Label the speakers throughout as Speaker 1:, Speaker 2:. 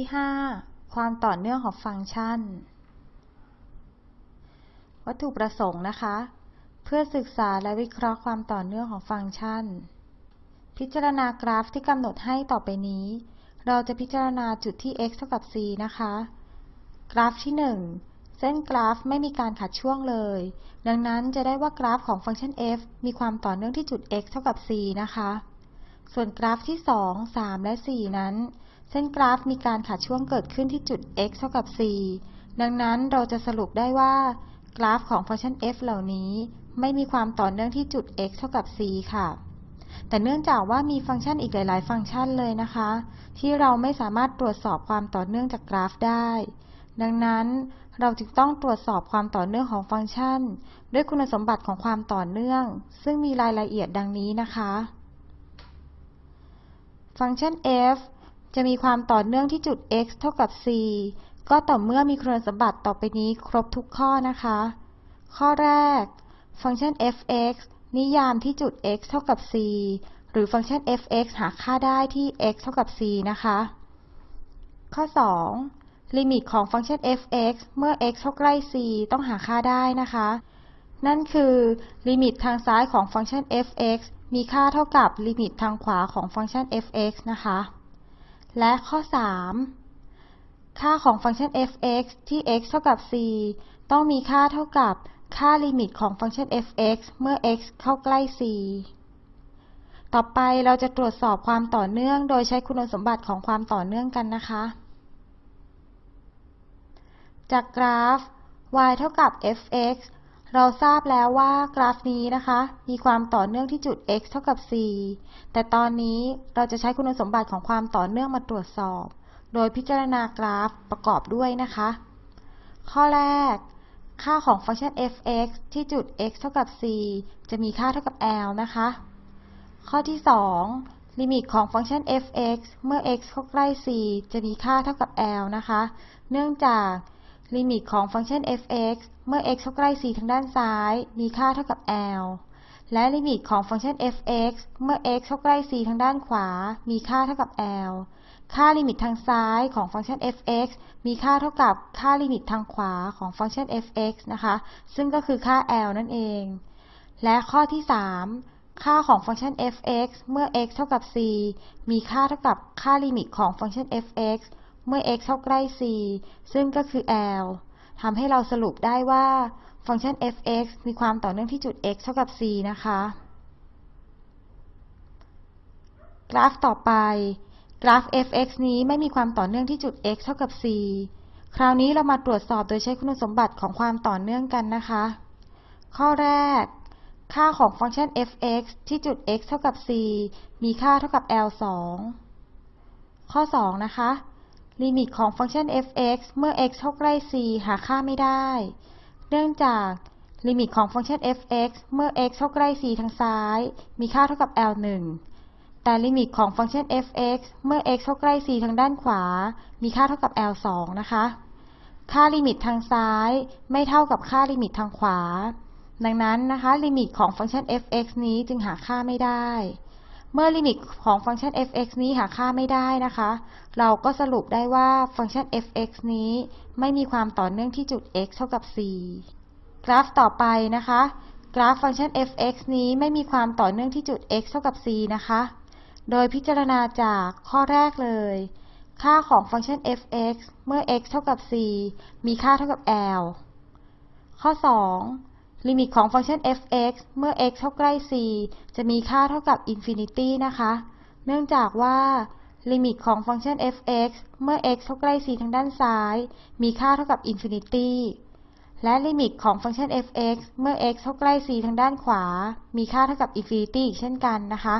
Speaker 1: ที่ 5 ความต่อเนื่องของฟังก์ชัน วัตถุประสงค์นะคะ เพื่อศึกษาและวิเคราะห์ความต่อเนื่องของฟังก์ชัน พิจารณากราฟที่กำหนดให้ต่อไปนี้ เราจะพิจารณาจุดที่ x เท่ากับ c นะคะ กราฟที่ 1 เส้นกราฟไม่มีการขัดช่วงเลย ดังนั้นจะได้ว่ากราฟของฟังก์ชัน f มีความต่อเนื่องที่จุด x เท่ากับ c นะคะ ส่วนกราฟที่ 2 3 และ 4 นั้น เส้นกราฟมีการขาดช่วงเกิดขึ้นที่จุด x เท่ากับ c ดังนั้นเราจะสรุปได้ว่า กราฟของฟังก์ชัน f เหล่านี้ไม่มีความต่อเนื่องที่จุด x เท่ากับ c ค่ะ แต่เนื่องจากว่ามีฟังก์ชันอีกหลาย ๆ ฟังก์ชันเลยนะคะ ที่เราไม่สามารถตรวจสอบความต่อเนื่องจากกราฟได้ ดังนั้นเราจึงต้องตรวจสอบความต่อเนื่องของฟังก์ชัน ด้วยคุณสมบัติของความต่อเนื่อง ซึ่งมีรายละเอียดดังนี้นะคะ ฟังก์ชัน f จะมีความต่อเนื่องที่จุด x เท่ากับ c ก็ต่อเมื่อมีคุณสมบัติต่อไปนี้ครบทุกข้อนะคะ ข้อแรก ฟังก์ชัน f(x) นิยามที่จุด x เท่ากับ c หรือฟังก์ชัน f(x) หาค่าได้ที่ x เท่ากับ c นะคะ ข้อ 2 ลิมิตของฟังก์ชัน f(x) เมื่อ x เท่าใกล้ c ต้องหาค่าได้นะคะ นั่นคือ ลิมิตทางซ้ายของฟังก์ชัน f(x) มีค่าเท่ากับลิมิตทางขวาของฟังก์ชัน f(x) นะคะ และข้อ 3 ค่าของฟังก์ชัน f(x) ที่ x เท่ากับ c ต้องมีค่าเท่ากับค่าลิมิตของฟังก์ชัน f(x) เมื่อ x เข้าใกล้ c ต่อไปเราจะตรวจสอบความต่อเนื่อง โดยใช้คุณสมบัติของความต่อเนื่องกันนะคะ จากกราฟ y เท่ากับ f(x) เราทราบแล้วว่ากราฟนี้นะคะ มีความต่อเนื่องที่จุด x เท่ากับ c แต่ตอนนี้เราจะใช้คุณสมบัติของความต่อเนื่องมาตรวจสอบ โดยพิจารณากราฟประกอบด้วยนะคะ ข้อแรก ค่าของฟังก์ชัน f(x) ที่จุด x เท่ากับ c จะมีค่าเท่ากับ l นะคะ ข้อที่ 2 ลิมิตของฟังก์ชัน f(x) เมื่อ x เข้าใกล้ c จะมีค่าเท่ากับ l นะคะ เนื่องจาก ลิมิตของฟังก์ชัน f(x) เมื่อ x เข้าใกล้ c ทางด้านซ้าย มีค่าเท่ากับ l และลิมิตของฟังก์ชัน f(x) เมื่อ x เข้าใกล้ c ทางด้านขวา มีค่าเท่ากับ l ค่าลิมิตทางซ้ายของฟังก์ชัน f(x) มีค่าเท่ากับค่าลิมิตทางขวาของฟังก์ชัน f(x) นะคะ ซึ่งก็คือค่า l นั่นเอง และข้อที่ 3 ค่าของฟังก์ชัน f(x) เมื่อ x เท่ากับ c มีค่าเท่ากับค่าลิมิตของฟังก์ชัน f(x) เมื่อ x เข้าใกล้ c ซึ่งก็คือ l ทำให้เราสรุปได้ว่าฟังก์ชัน f(x) มีความต่อเนื่องที่จุด x เท่ากับ c นะคะ กราฟต่อไป กราฟ f(x) นี้ไม่มีความต่อเนื่องที่จุด x เท่ากับ c คราวนี้เรามาตรวจสอบโดยใช้คุณสมบัติของความต่อเนื่องกันนะคะ ข้อแรก ค่าของฟังก์ชัน f(x) ที่จุด x เท่ากับ c มีค่าเท่ากับ l 2ข้อ 2 นะคะ ลิมิตของฟังก์ชัน f(x) เมื่อ x เข้าใกล้ c หาค่าไม่ได้ เนื่องจากลิมิตของฟังก์ชัน f(x) เมื่อ x เข้าใกล้ c ทางซ้าย มีค่าเท่ากับ l 1แต่ลิมิตของฟังก์ชัน f(x) เมื่อ x เข้าใกล้ c ทางด้านขวา มีค่าเท่ากับ l 2นะคะ ค่าลิมิตทางซ้ายไม่เท่ากับค่าลิมิตทางขวา ดังนั้นนะคะ ลิมิตของฟังก์ชัน f(x) นี้จึงหาค่าไม่ได้ เมื่อลิมิตของฟังก์ชัน f(x) นี้หาค่าไม่ได้นะคะ เราก็สรุปได้ว่าฟังก์ชัน f(x) นี้ไม่มีความต่อเนื่องที่จุด x เท่ากับ c กราฟต่อไปนะคะ กราฟฟังก์ชัน f(x) นี้ไม่มีความต่อเนื่องที่จุด x เท่ากับ c นะคะ โดยพิจารณาจากข้อแรกเลย ค่าของฟังก์ชัน f(x) เมื่อ x เท่ากับ c มีค่าเท่ากับ l ข้อ 2 ลิมิตของฟังก์ชัน f(x) เมื่อ x เข้าใกล้ c จะมีค่าเท่ากับ infinity นะคะ เนื่องจากว่า ลิมิตของฟังก์ชัน f(x) เมื่อ x เข้าใกล้ c ทางด้านซ้าย มีค่าเท่ากับ infinity และลิมิตของฟังก์ชัน f(x) เมื่อ x เข้าใกล้ c ทางด้านขวา มีค่าเท่ากับ infinity เช่นกันนะคะ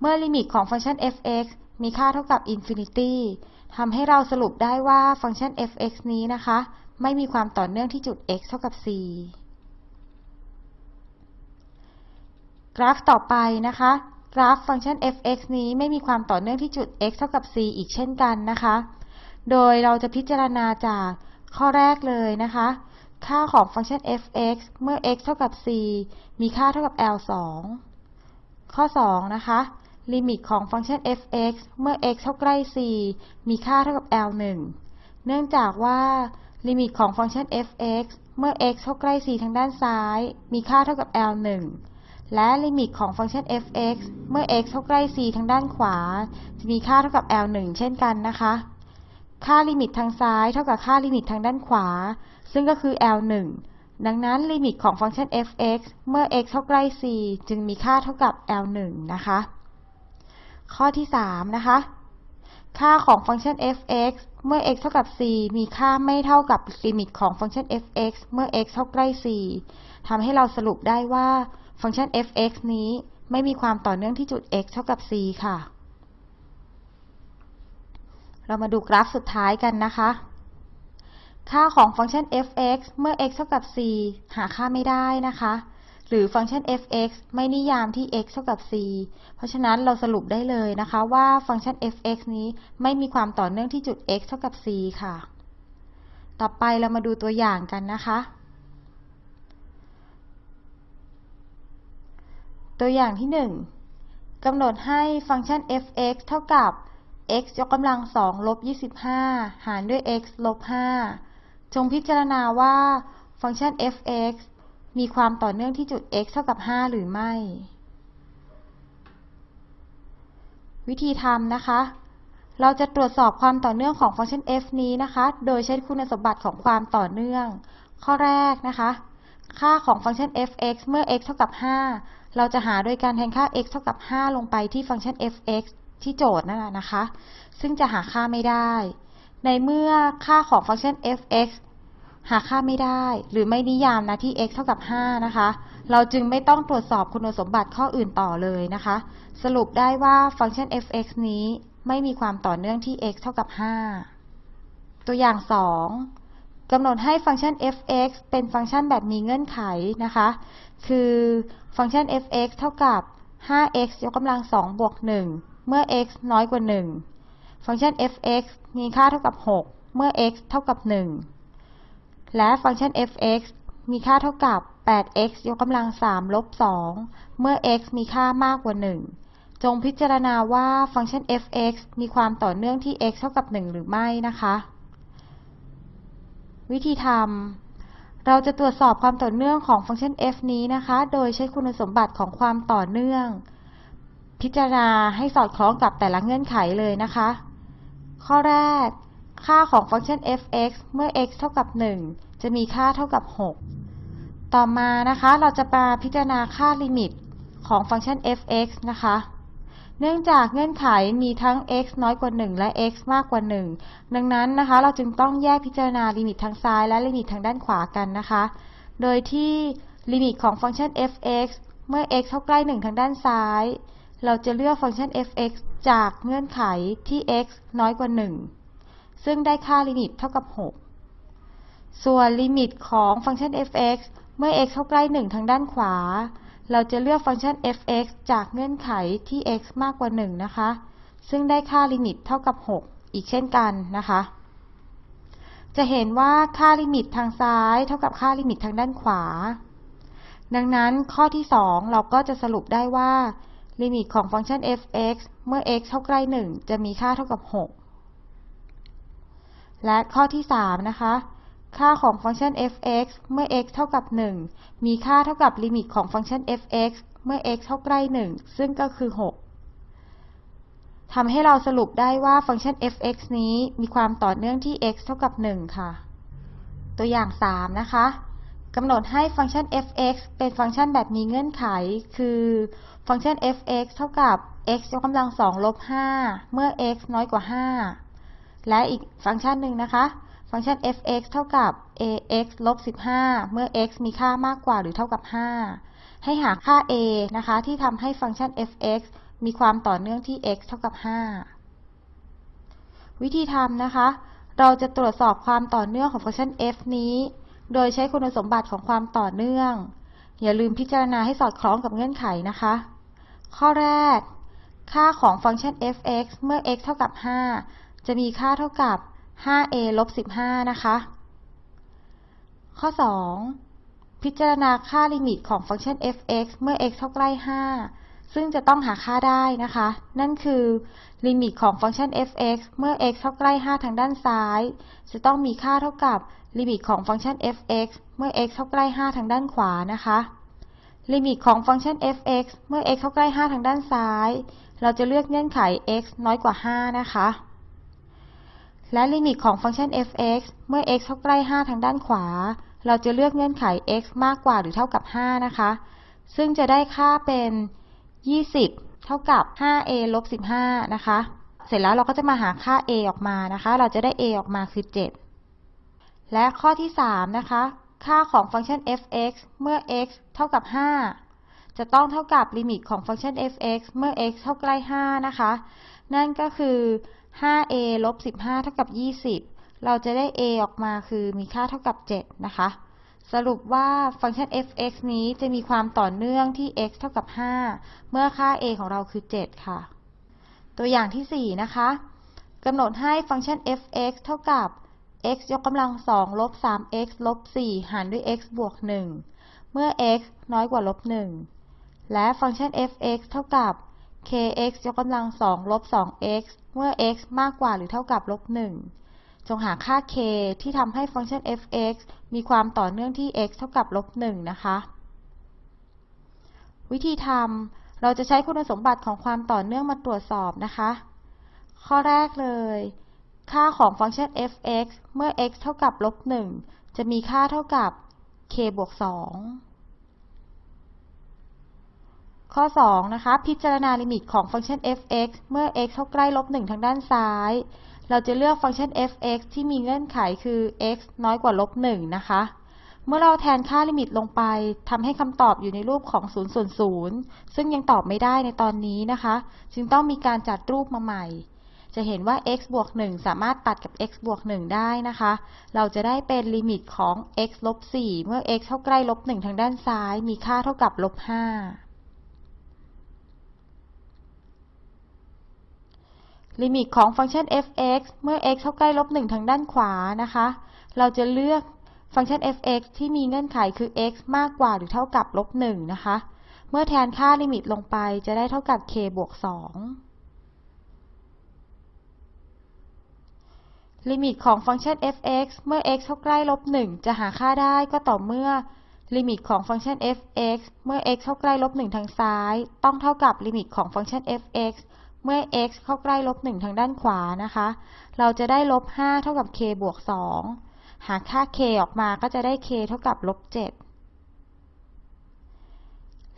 Speaker 1: เมื่อลิมิตของฟังก์ชัน f(x) มีค่าเท่ากับ infinity ทำให้เราสรุปได้ว่าฟังก์ชัน f(x) นี้นะคะ ไม่มีความต่อเนื่องที่จุด x เท่ากับ c กราฟต่อไปนะคะ กราฟฟังก์ชัน f(x) นี้ไม่มีความต่อเนื่องที่จุด x เท่ากับ c อีกเช่นกันนะคะ โดยเราจะพิจารณาจากข้อแรกเลยนะคะ ค่าของฟังก์ชัน f(x) เมื่อ x เท่ากับ c มีค่าเท่ากับ l 2ข้อ 2 นะคะ ลิมิตของฟังก์ชัน f(x) เมื่อ x เข้าใกล้ c มีค่าเท่ากับ L 1เนื่องจากว่าลิมิตของฟังก์ชัน f(x) เมื่อ x เข้าใกล้ c ทางด้านซ้าย มีค่าเท่ากับ L 1 และลิมิตของฟังก์ชัน f(x) เมื่อ x เข้าใกล้ c ทางด้านขวา จะมีค่าเท่ากับ L 1 เช่นกันนะคะ ค่าลิมิตทางซ้ายเท่ากับค่าลิมิตทางด้านขวา ซึ่งก็คือ L 1 ดังนั้นลิมิตของฟังก์ชัน f(x) เมื่อ x เข้าใกล้ c จึงมีค่าเท่ากับ L 1 นะคะ ข้อที่ 3 นะคะ ค่าของฟังก์ชัน f(x) เมื่อ x เท่ากับ c มีค่าไม่เท่ากับลิมิตของฟังก์ชัน f(x) เมื่อ x เข้าใกล้ c ทำให้เราสรุปได้ว่า ฟังก์ชัน f(x) นี้ไม่มีความต่อเนื่องที่จุด x เท่ากับ c ค่ะ เรามาดูกราฟสุดท้ายกันนะคะ ค่าของฟังก์ชัน f(x) เมื่อ x เท่ากับ c หาค่าไม่ได้นะคะ หรือฟังก์ชัน f(x) ไม่นิยามที่ x เท่ากับ c เพราะฉะนั้นเราสรุปได้เลยนะคะว่าฟังก์ชัน f(x) นี้ไม่มีความต่อเนื่องที่จุด x เท่ากับ c ค่ะ ต่อไปเรามาดูตัวอย่างกันนะคะ ตัวอย่างที่ 1กำหนดให้ฟังก์ชัน f(x) เท่ากับ x ยกกำลังสองลบ25 หารด้วย x ลบ5จงพิจารณาว่าฟังก์ชัน f(x) มีความต่อเนื่องที่จุด x เท่ากับ 5 หรือไม่ วิธีทำนะคะ เราจะตรวจสอบความต่อเนื่องของฟังก์ชัน f นี้นะคะ โดยใช้คุณสมบัติของความต่อเนื่อง ข้อแรกนะคะ ค่าของฟังก์ชัน f(x) เมื่อ x เท่ากับ 5 เราจะหาโดยการแทนค่า x เท่ากับ 5 ลงไปที่ฟังก์ชัน f(x) ที่โจทย์นั่นแหละนะคะ ซึ่งจะหาค่าไม่ได้ ในเมื่อค่าของฟังก์ชัน f(x) หาค่าไม่ได้ หรือไม่นิยามนะที่ x เท่ากับ 5 นะคะ เราจึงไม่ต้องตรวจสอบคุณสมบัติข้ออื่นต่อเลยนะคะ สรุปได้ว่าฟังก์ชัน f(x) นี้ไม่มีความต่อเนื่องที่ x เท่ากับ 5 ตัวอย่าง 2กำหนดให้ฟังก์ชัน f(x) เป็นฟังก์ชันแบบมีเงื่อนไขนะคะ คือฟังก์ชัน f(x) เท่ากับ 5x ยกกำลัง 2 บวก 1 เมื่อ x น้อยกว่า 1 ฟังก์ชัน f(x) มีค่าเท่ากับ 6 เมื่อ x เท่ากับ 1 และฟังก์ชัน f(x) มีค่าเท่ากับ 8x ยกกำลัง 3 ลบ 2 เมื่อ x มีค่ามากกว่า 1 จงพิจารณาว่าฟังก์ชัน f(x) มีความต่อเนื่องที่ x เท่ากับ 1 หรือไม่นะคะ วิธีทำ เราจะตรวจสอบความต่อเนื่องของฟังก์ชัน f นี้นะคะ โดยใช้คุณสมบัติของความต่อเนื่อง พิจารณาให้สอดคล้องกับแต่ละเงื่อนไขเลยนะคะ ข้อแรก ค่าของฟังก์ชัน f(x) เมื่อ x เท่ากับ 1 จะมีค่าเท่ากับ 6 ต่อมานะคะ เราจะมาพิจารณาค่าลิมิตของฟังก์ชัน f(x) นะคะ เนื่องจากเงื่อนไขมีทั้ง x น้อยกว่า 1 และ x มากกว่า 1 ดังนั้นนะคะ เราจึงต้องแยกพิจารณาลิมิตทางซ้ายและลิมิตทางด้านขวากันนะคะ โดยที่ลิมิตของฟังก์ชัน f(x) เมื่อ x เข้าใกล้ 1 ทางด้านซ้าย เราจะเลือกฟังก์ชัน f(x) จากเงื่อนไขที่ x น้อยกว่า 1 ซึ่งได้ค่าลิมิตเท่ากับ 6 ส่วนลิมิตของฟังก์ชัน f(x) เมื่อ x เข้าใกล้ 1 ทางด้านขวา เราจะเลือกฟังก์ชัน f(x) จากเงื่อนไขที่ x มากกว่า 1 นะคะ ซึ่งได้ค่าลิมิตเท่ากับ 6 อีกเช่นกันนะคะ จะเห็นว่าค่าลิมิตทางซ้าย เท่ากับค่าลิมิตทางด้านขวา ดังนั้นข้อที่ 2 เราก็จะสรุปได้ว่า ลิมิตของฟังก์ชัน f(x) เมื่อ x เข้าใกล้ 1 จะมีค่าเท่ากับ 6 และข้อที่ 3 นะคะ ค่าของฟังก์ชัน f(x) เมื่อ x เท่ากับ 1 มีค่าเท่ากับลิมิตของฟังก์ชัน f(x) เมื่อ x เท่าใกล้ 1 ซึ่งก็คือ 6 ทำให้เราสรุปได้ว่าฟังก์ชัน f(x) นี้มีความต่อเนื่องที่ x เท่ากับ 1 ค่ะ ตัวอย่าง 3 นะคะกำหนดให้ฟังก์ชัน f(x) เป็นฟังก์ชันแบบมีเงื่อนไข คือฟังก์ชัน f(x) เท่ากับ x ยกกำลัง2ลบ 5 เมื่อ x น้อยกว่า 5 และอีกฟังก์ชันหนึ่งนะคะ ฟังก์ชัน f(x) เท่ากับ ax ลบ 15 เมื่อ x มีค่ามากกว่าหรือเท่ากับ 5 ให้หาค่า a นะคะ ที่ทำให้ฟังก์ชัน f(x) มีความต่อเนื่องที่ x เท่ากับ 5 วิธีทำนะคะ เราจะตรวจสอบความต่อเนื่องของฟังก์ชัน f นี้ โดยใช้คุณสมบัติของความต่อเนื่อง อย่าลืมพิจารณาให้สอดคล้องกับเงื่อนไขนะคะ ข้อแรก ค่าของฟังก์ชัน f(x) เมื่อ x เท่ากับ 5 จะมีค่าเท่ากับ 5a ลบ15 นะคะ ข้อ 2 พิจารณาค่าลิมิตของฟังก์ชัน f(x) เมื่อ x เข้าใกล้ 5 ซึ่งจะต้องหาค่าได้นะคะ นั่นคือ ลิมิตของฟังก์ชัน f(x) เมื่อ x เข้าใกล้ 5 ทางด้านซ้าย จะต้องมีค่าเท่ากับลิมิตของฟังก์ชัน f(x) เมื่อ x เข้าใกล้ 5 ทางด้านขวานะคะ ลิมิตของฟังก์ชัน f(x) เมื่อ x เข้าใกล้ 5 ทางด้านซ้าย เราจะเลือกเงื่อนไข x น้อยกว่า 5 นะคะ และลิมิตของฟังก์ชัน f(x) เมื่อ x เท่าใกล้ 5 ทางด้านขวา เราจะเลือกเงื่อนไข x มากกว่าหรือเท่ากับ 5 นะคะ ซึ่งจะได้ค่าเป็น 20 เท่ากับ 5a ลบ 15 นะคะ เสร็จแล้วเราก็จะมาหาค่า a ออกมานะคะ เราจะได้ a ออกมาคือ 7 และข้อที่ 3 นะคะ ค่าของฟังก์ชัน f(x) เมื่อ x เท่ากับ 5 จะต้องเท่ากับลิมิตของฟังก์ชัน f(x) เมื่อ x เท่าใกล้ 5 นะคะ นั่นก็คือ 5a ลบ 15 เท่ากับ 20 เราจะได้ a ออกมาคือมีค่าเท่ากับ 7 นะคะ สรุปว่าฟังก์ชัน f(x) นี้จะมีความต่อเนื่องที่ x เท่ากับ 5 เมื่อค่า a ของเราคือ 7 ค่ะ ตัวอย่างที่ 4 นะคะกำหนดให้ฟังก์ชัน f(x) เท่ากับ x ยกกำลัง 2 ลบ 3x ลบ 4 หารด้วย x บวก 1 เมื่อ x น้อยกว่าลบ 1 และฟังก์ชัน f(x) เท่ากับ kx ยกกำลัง2ลบ 2x เมื่อ x มากกว่าหรือเท่ากับลบ 1 จงหาค่า k ที่ทำให้ฟังก์ชัน f(x) มีความต่อเนื่องที่ x เท่ากับลบ 1 นะคะ วิธีทำเราจะใช้คุณสมบัติของความต่อเนื่องมาตรวจสอบนะคะ ข้อแรกเลย ค่าของฟังก์ชัน f(x) เมื่อ x เท่ากับลบ 1 จะมีค่าเท่ากับ k บวก 2 ข้อ 2 นะคะ พิจารณาลิมิตของฟังก์ชัน f(x) เมื่อ x เข้าใกล้ลบ1ทางด้านซ้าย เราจะเลือกฟังก์ชัน f(x) ที่มีเงื่อนไขคือ x น้อยกว่าลบ1นะคะ เมื่อเราแทนค่าลิมิตลงไปทำให้คำตอบอยู่ในรูปของ0ส่วน0ซึ่งยังตอบไม่ได้ในตอนนี้นะคะ จึงต้องมีการจัดรูปมาใหม่ จะเห็นว่า x บวก1สามารถตัดกับ x บวก1ได้นะคะ เราจะได้เป็นลิมิตของ x ลบ4เมื่อ x เข้าใกล้ลบ1ทางด้านซ้าย มีค่าเท่ากับลบ5 ลิมิตของฟังก์ชัน f(x) เมื่อ x เข้าใกล้ลบ1ทางด้านขวานะคะ เราจะเลือกฟังก์ชัน f(x) ที่มีเงื่อนไขคือ x มากกว่าหรือเท่ากับลบ1นะคะ เมื่อแทนค่าลิมิตลงไปจะได้เท่ากับ k บวก2ลิมิตของฟังก์ชัน f(x) เมื่อ x เข้าใกล้ลบ1จะหาค่าได้ก็ต่อเมื่อลิมิตของฟังก์ชัน f(x) เมื่อ x เข้าใกล้ลบ1ทางซ้าย ต้องเท่ากับลิมิตของฟังก์ชัน f(x) เมื่อ x เข้าใกล้ลบ1ทางด้านขวานะคะ เราจะได้ลบ5เท่ากับ k บวก 2 หาค่า k ออกมาก็จะได้ k เท่ากับลบ7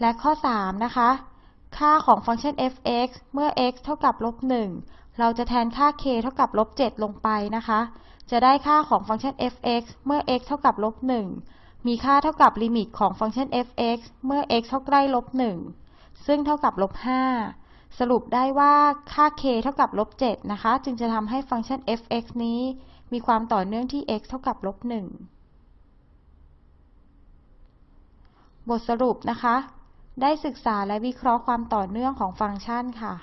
Speaker 1: และข้อ 3 นะคะ ค่าของฟังก์ชัน f(x) เมื่อ x เท่ากับลบ1เราจะแทนค่า k เท่ากับลบ7ลงไปนะคะ จะได้ค่าของฟังก์ชัน f(x) เมื่อ x เท่ากับลบ1มีค่าเท่ากับลิมิตของฟังก์ชัน f(x) เมื่อ x เท่าใกล้ลบ1ซึ่งเท่ากับลบ5 สรุปได้ว่าค่า k เท่ากับลบ7นะคะ จึงจะทำให้ฟังก์ชัน f(x) นี้มีความต่อเนื่องที่ x เท่ากับลบ1บทสรุปนะคะ ได้ศึกษาและวิเคราะห์ความต่อเนื่องของฟังก์ชันค่ะ